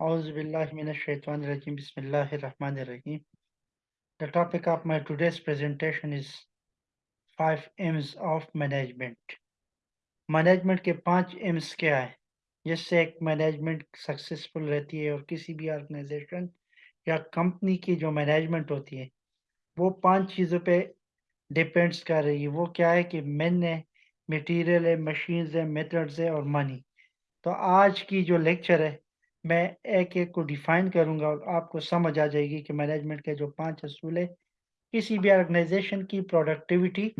Auzubillahiminash-shaytanir-rajim. Bismillahir-rahmanir-rahim. The topic of my today's presentation is five M's of management. Management के पाँच AIIMS क्या है जिससे एक मैनेजमेंट सक्सेसफुल रहती है और किसी भी ऑर्गेनाइजेशन या कंपनी की जो मैनेजमेंट होती है, वो पाँच चीज़ों पे डिपेंड्स कर रही है वो क्या है कि मैन है मटेरियल है मशीन्स है मेथड्स है और मनी तो आज की जो लेक्चर है मैं एक एक को डिफाइन करूँगा और आपको समझ आ जाएगी कि मैनेजमेंट के जो पाँच असूल है किसी भी ऑर्गेनाइजेशन की प्रोडक्टिविटी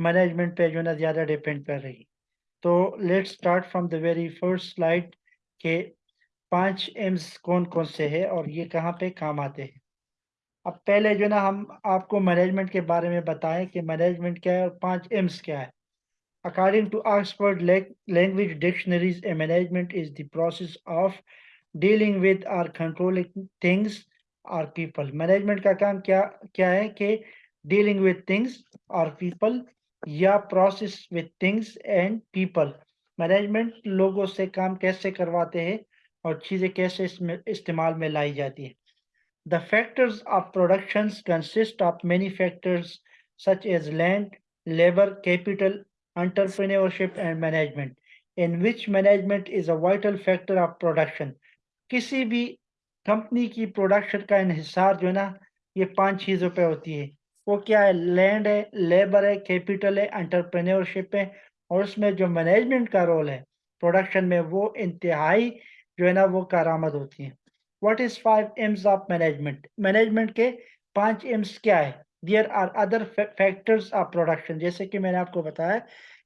मैनेजमेंट पे जो ना ज़्यादा डिपेंड कर रही तो let's start from the very first slide के पाँच एम्स कौन कौन से हैं और ये कहाँ पे काम आते हैं। अब पहले जो ना हम आपको मैनेजमेंट के बारे में बताएँ कि मैनेजमेंट क्या है और पाँच एम्स क्या है। According to Oxford Language Dictionaries, a management is the process of dealing with or controlling things or people management का काम क्या क्या है कि dealing with things or people या process with things and people management लोगों से काम कैसे करवाते हैं और चीज़ें कैसे इसमें, इस्तेमाल में लाई जाती है। The factors of production consist of many factors such as land labour capital entrepreneurship and management in which management is a vital factor of production किसी भी कंपनी की प्रोडक्शन का इहिसार जो है ना, ये पाँच चीज़ों पे होती है। वो क्या है? लैंड है लेबर है कैपिटल है एंटरप्रेन्योरशिप है और उसमें जो मैनेजमेंट का रोल है प्रोडक्शन में वो इंतहाई जो है ना, वो कारामद होती है। What is five M's of management management के पाँच एम्स क्या है? There are other factors of production जैसे कि मैंने आपको बताया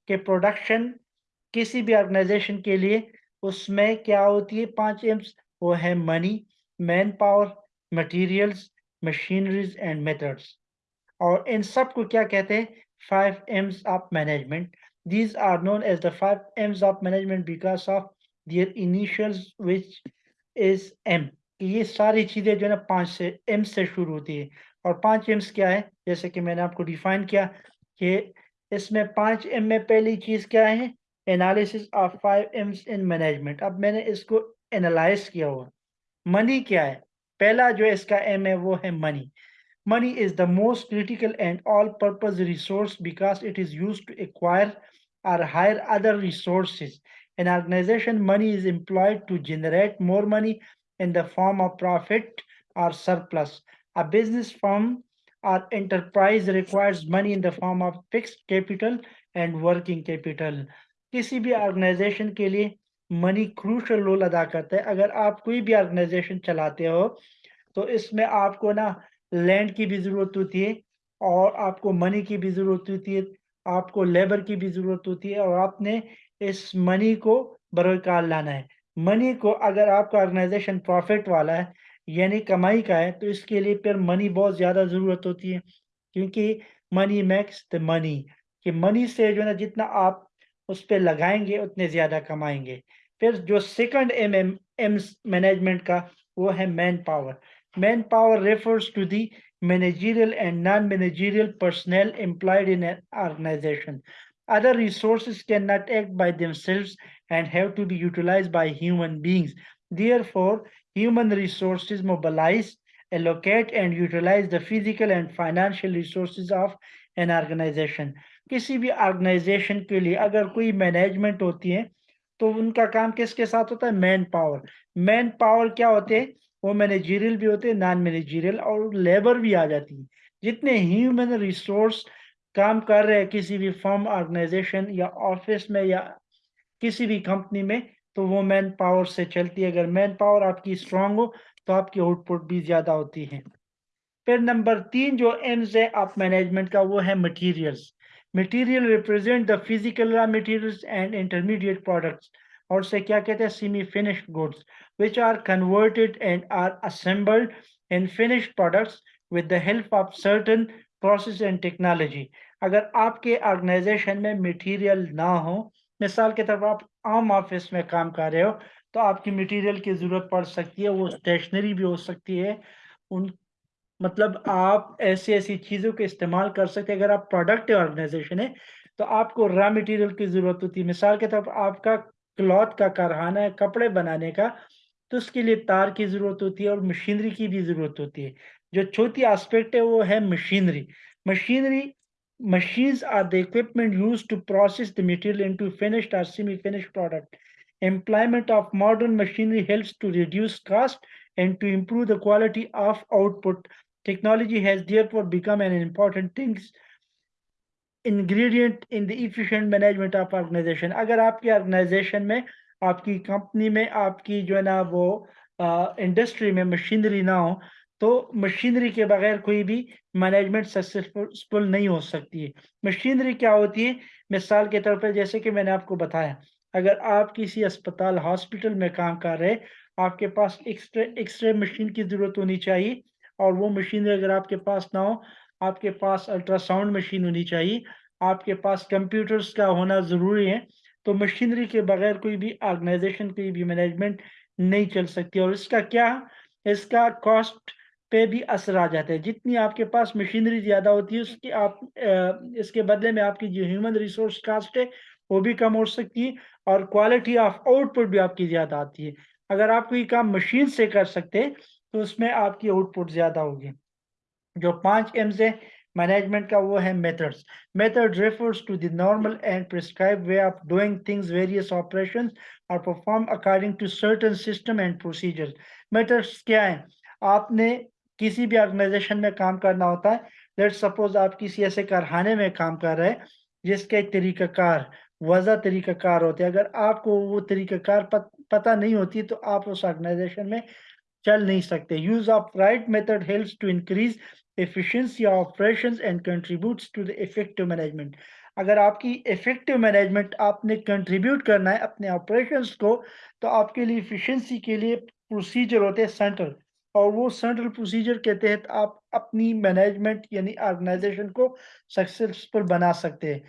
कि प्रोडक्शन किसी भी ऑर्गेनाइजेशन के लिए, उसमें क्या होती है पाँच एम्स वो है money manpower materials machineries and methods और इन सबको क्या कहते हैं? Five M's of management these are known as the five M's of management because of their initials which is M ये सारी चीज़ें जो है ना पाँच से एम से शुरू होती है। और पाँच एम्स क्या है? जैसे कि मैंने आपको डिफाइन किया कि इसमें पाँच एम में पहली चीज़ क्या है? Analysis of five M's in management अब मैंने इसको एनालाइज किया हुआ। मनी क्या है? पहला जो इसका एम है, वो है money money is the most critical and all purpose resource because it is use to acquire or hire other resources an organisation money is employed to generate more money in the form of profit और surplus a business form और enterprise requires money in the form of fix capital and working capital किसी भी organisation के लिए money crucial role अदा करता है। अगर आप कोई भी ऑर्गेनाइजेशन चलाते हो तो इसमें आपको ना लैंड की भी ज़रूरत होती है और आपको मनी की भी ज़रूरत होती है, आपको लेबर की भी ज़रूरत होती है और आपने इस मनी को बरोकार लाना है। मनी को अगर आपका ऑर्गेनाइजेशन प्रॉफिट वाला है, यानी कमाई का है तो इसके लिए फिर मनी बहुत ज़्यादा ज़रूरत होती है। क्योंकि मनी मैक्स द मनी कि मनी से जो है ना जितना आप उस पर लगाएँगे, उतने ज़्यादा कमाएँगे। फिर जो second M M M management का, वो है manpower manpower refers to the managerial and non managerial personnel employed in organisation other resource can not act by themselves and have to be utilised by human beings their for human resource mobilise allocate and utilise the physical and financial resource of an organisation किसी भी organisation के लिए अगर कोई management होती है तो उनका काम किसके साथ होता है? मैन पावर मैन पावर क्या होते हैं? वो मैनेजरियल भी होते हैं नॉन मैनेजरियल और लेबर भी आ जाती है। जितने ह्यूमन रिसोर्स काम कर रहे हैं, किसी भी फर्म, ऑर्गेनाइजेशन या ऑफ़िस में या किसी भी कंपनी में तो वो मैन पावर से चलती है। अगर मैन पावर आपकी स्ट्रांग हो तो आपकी आउटपुट भी ज़्यादा होती है। फिर नंबर तीन, जो एम्स है, आप मैनेजमेंट का, वो है materials. Material represent the physical raw materials and intermediate products और से क्या कहते हैं semi finished goods which are converted and are assembled in finished products with the help of certain process and technology. अगर आपके ऑर्गेनाइजेशन में material ना हो, मिसाल के तरफ़ आप आम ऑफ़िस में काम कर रहे हो तो आपकी मटेरियल की ज़रूरत पड़ सकती है, वो स्टेशनरी भी हो सकती है, उन मतलब आप ऐसी ऐसी चीज़ों के इस्तेमाल कर सकते अगर आप प्रोडक्ट ऑर्गेनाइजेशन है तो आपको रॉ मटेरियल की ज़रूरत होती है। मिसाल के तौर पर आपका क्लॉथ का कारखाना है, कपड़े बनाने का तो उसके लिए तार की ज़रूरत होती है और मशीनरी की भी ज़रूरत होती है। जो चौथी आस्पेक्ट है, वो है machinery machinery machine are the equipment use to process the material into finished or semi finished product employment of modern machinery help to reduce cost and to improve the quality of output technology has therefore become an important thing, ingredient in the efficient management of organization. अगर आपकी organisation में, आपकी company में, आपकी जो है ना वो इंडस्ट्री में मशीनरी ना हो तो मशीनरी के बगैर कोई भी मैनेजमेंट सक्सेसफुल नहीं हो सकती है। मशीनरी क्या होती है? मिसाल के तौर पर जैसे कि मैंने आपको बताया, अगर आप किसी अस्पताल हॉस्पिटल में काम कर रहे आपके पास एक्सरे एक्सरे मशीन की ज़रूरत होनी चाहिए और वो मशीनरी अगर आपके पास ना हो, आपके पास अल्ट्रासाउंड मशीन होनी चाहिए। आपके पास कंप्यूटर्स का होना ज़रूरी है। तो मशीनरी के बगैर कोई भी ऑर्गेनाइजेशन, कोई भी मैनेजमेंट नहीं चल सकती और इसका क्या इसका कॉस्ट पे भी असर आ जाता है। जितनी आपके पास मशीनरी ज़्यादा होती है, उसकी आप इसके बदले में आपकी जो ह्यूमन रिसोर्स कास्ट है, वो भी कम हो सकती है और क्वालिटी ऑफ़ आउटपुट भी आपकी ज़्यादा आती है। अगर आप कोई काम मशीन से कर सकते तो उसमें आपकी आउटपुट ज़्यादा होगी। जो पाँच एम्स है मैनेजमेंट का वो है methods method refers to the normal and prescribe way of doing things various operations are perform according to certain system and procedures methods क्या है? आपने किसी भी ऑर्गेनाइजेशन में काम करना होता है लेट सपोज़ आप किसी ऐसे कारखाने में काम कर रहे हैं जिसके तरीक़ाकार वजह तरीक़ाकार होते हैं। अगर आपको वो तरीक़ाकार पत, पता नहीं होती तो आप उस ऑर्गेनाइजेशन में चल नहीं सकते। Use of right method helps to increase efficiency of operations and contributes to the effective management अगर आपकी इफ़ेक्टिव मैनेजमेंट आपने कंट्रीब्यूट करना है अपने ऑपरेशंस को तो आपके लिए इफिशिएंसी के लिए प्रोसीजर होते हैं सेंट्रल और वो सेंट्रल प्रोसीजर के तहत आप अपनी मैनेजमेंट यानी ऑर्गेनाइजेशन को सक्सेसफुल बना सकते हैं।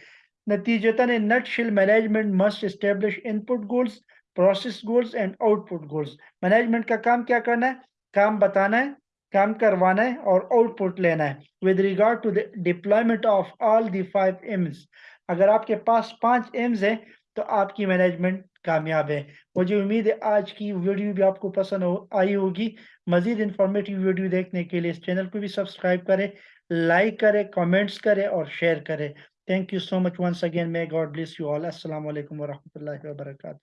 नतीजतन nutshell management must establish input goals process goals and output goals management का काम क्या करना है? काम बताना है, काम करवाना है और आउटपुट लेना है. With regard to the deployment of all the five Ms अगर आपके पास पाँच एम्स है तो आपकी मैनेजमेंट कामयाब है. मुझे उम्मीद है आज की वीडियो भी आपको पसंद हो, आई होगी. मजीद इंफॉर्मेटिव वीडियो देखने के लिए इस चैनल को भी सब्सक्राइब करें लाइक करें कमेंट्स करें और शेयर करें. Thank you so much once again may God bless you all अस्सलाम वालेकुम वरहमतुल्लाहि